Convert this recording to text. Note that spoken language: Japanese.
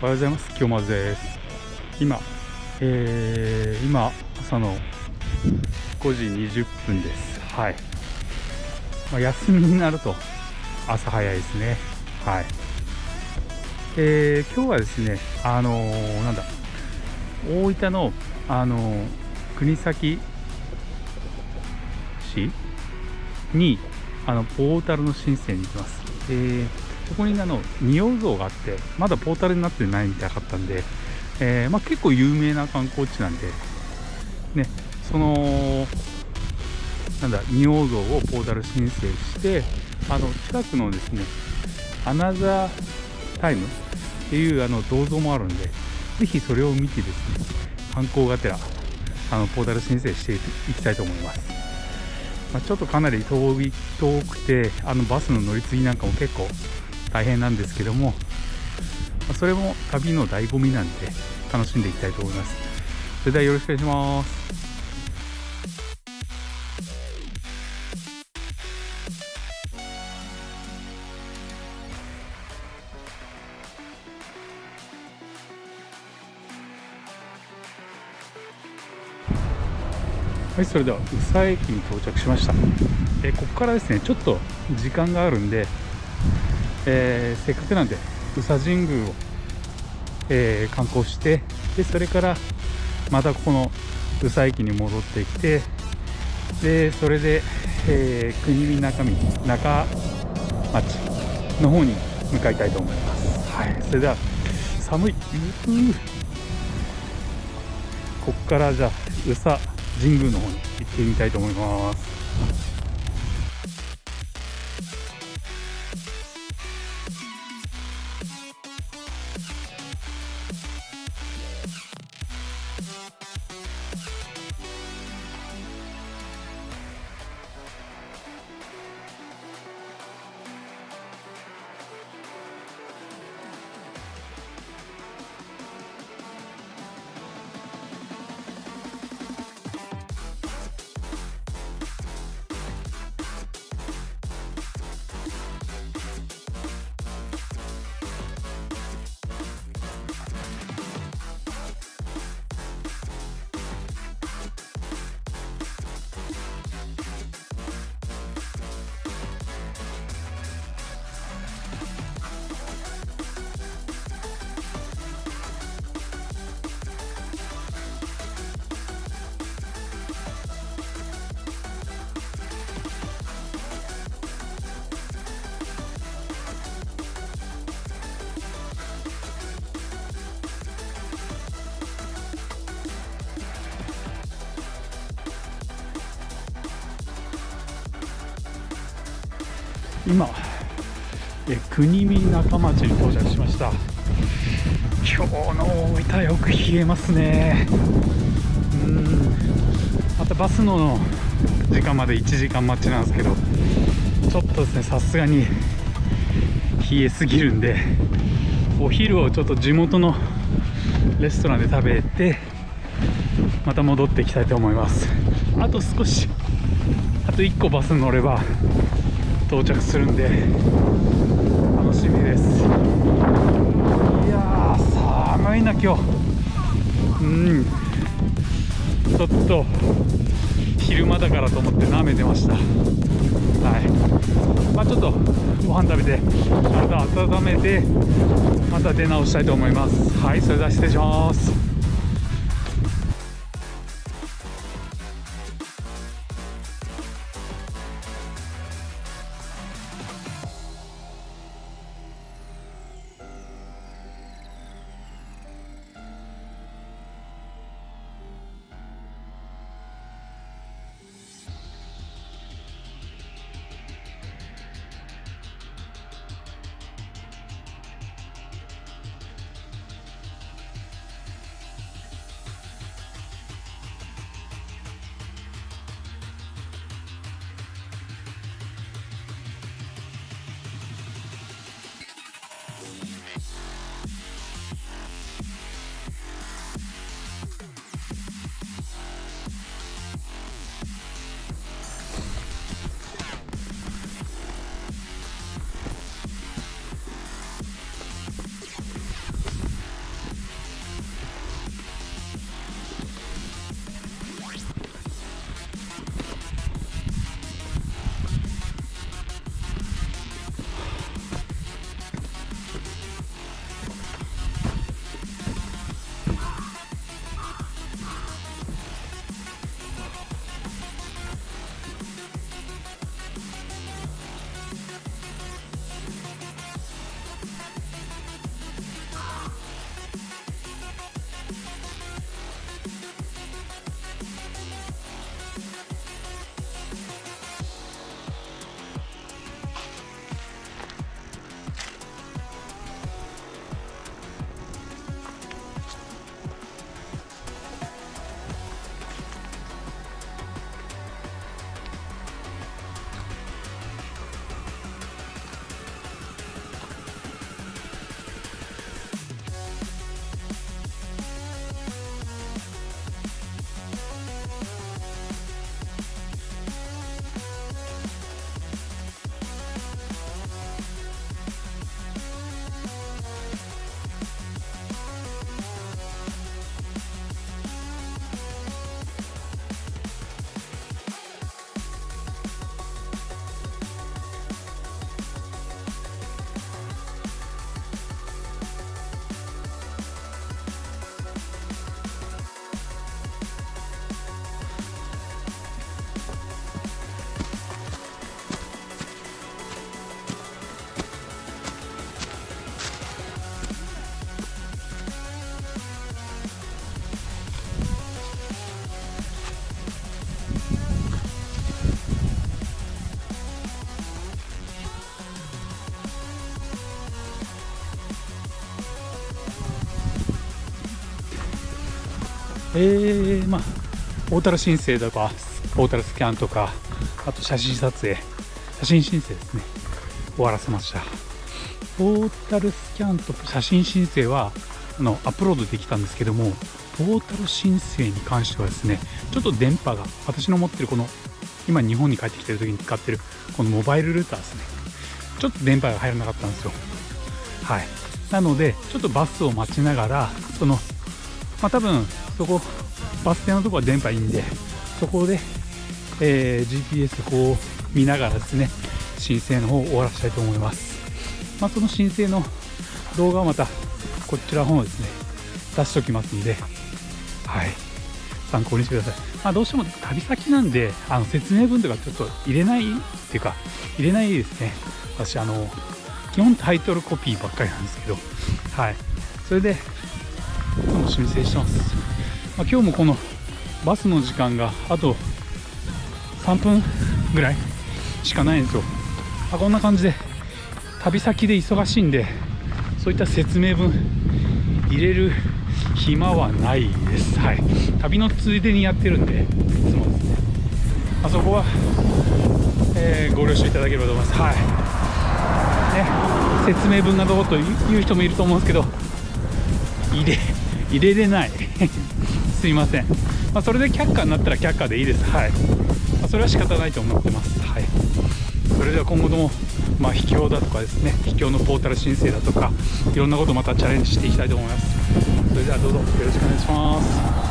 おはようございます。清松です。今、えー、今朝の5時20分です。はい、まあ、休みになると朝早いですね。はい。えー、今日はですねあのー、なんだ。大分のあのー、国東市にあのポータルの申請に行きます。えー、そこにあの仁王像があってまだポータルになってないみたいかったんで、えー、まあ、結構有名な観光地なんで、ね、そのなんだ仁王像をポータル申請してあの近くのですねアナザータイムっていうあの銅像もあるんでぜひそれを見てですね観光がてらあのポータル申請していきたいと思います。まあ、ちょっとかなり遠い遠くてあのバスの乗り継ぎなんかも結構大変なんですけども、それも旅の醍醐味なんで楽しんでいきたいと思います。それではよろしくお願いします。はいそれでは宇佐駅に到着しました。えここからですねちょっと時間があるんで、えー、せっかくなんで宇佐神宮を、えー、観光してでそれからまたここの宇佐駅に戻ってきてでそれで、えー、国見中身中町の方に向かいたいと思います。はい。それでは寒い。ここからじゃあ宇佐神宮の方に行ってみたいと思います。今え国見中町に到着しました。今日の大分よく冷えますね。うん。またバスの時間まで1時間待ちなんですけどちょっとですねさすがに冷えすぎるんでお昼をちょっと地元のレストランで食べてまた戻っていきたいと思います。あと少しあと1個バス乗れば到着するんで楽しみです。いや寒いな今日。うん。ちょっと昼間だからと思って舐めてました。はい。まあちょっとご飯食べて体温めてまた出直したいと思います。はいそれでは失礼します。えー、まあポータル申請とかポータルスキャンとかあと写真撮影写真申請ですね。終わらせました。ポータルスキャンと写真申請はあのアップロードできたんですけどもポータル申請に関してはですねちょっと電波が私の持ってるこの今日本に帰ってきてる時に使ってるこのモバイルルーターですね。ちょっと電波が入らなかったんですよ。はい。なのでちょっとバスを待ちながらそのまあ多分そこバス停のとこは電波いいんでそこで、えー、GPS こう見ながらですね申請の方を終わらせたいと思います。まあその申請の動画はまたこちらの方ですね出しておきますんではい。参考にしてください、まあ、どうしても旅先なんであの説明文とかちょっと入れないっていうか入れないですね。私あの基本タイトルコピーばっかりなんですけどはい。それで今度申請してます、まあ、今日もこのバスの時間があと3分ぐらいしかないんですよ、まあ、こんな感じで旅先で忙しいんでそういった説明文入れる暇はないです。はい。旅のついでにやってるんで、いつもですね。あそこは、えー、ご了承いただければと思います。はい。ね、説明文がどうという人もいると思うんですけど、入れ、入れれない。すいません。まあ、それで却下になったら却下でいいです。はい。まあ、それは仕方ないと思ってます。はい。それでは今後ともまあ、秘境だとかですね秘境のポータル申請だとかいろんなことまたチャレンジしていきたいと思いますそれではどうぞよろしくお願いします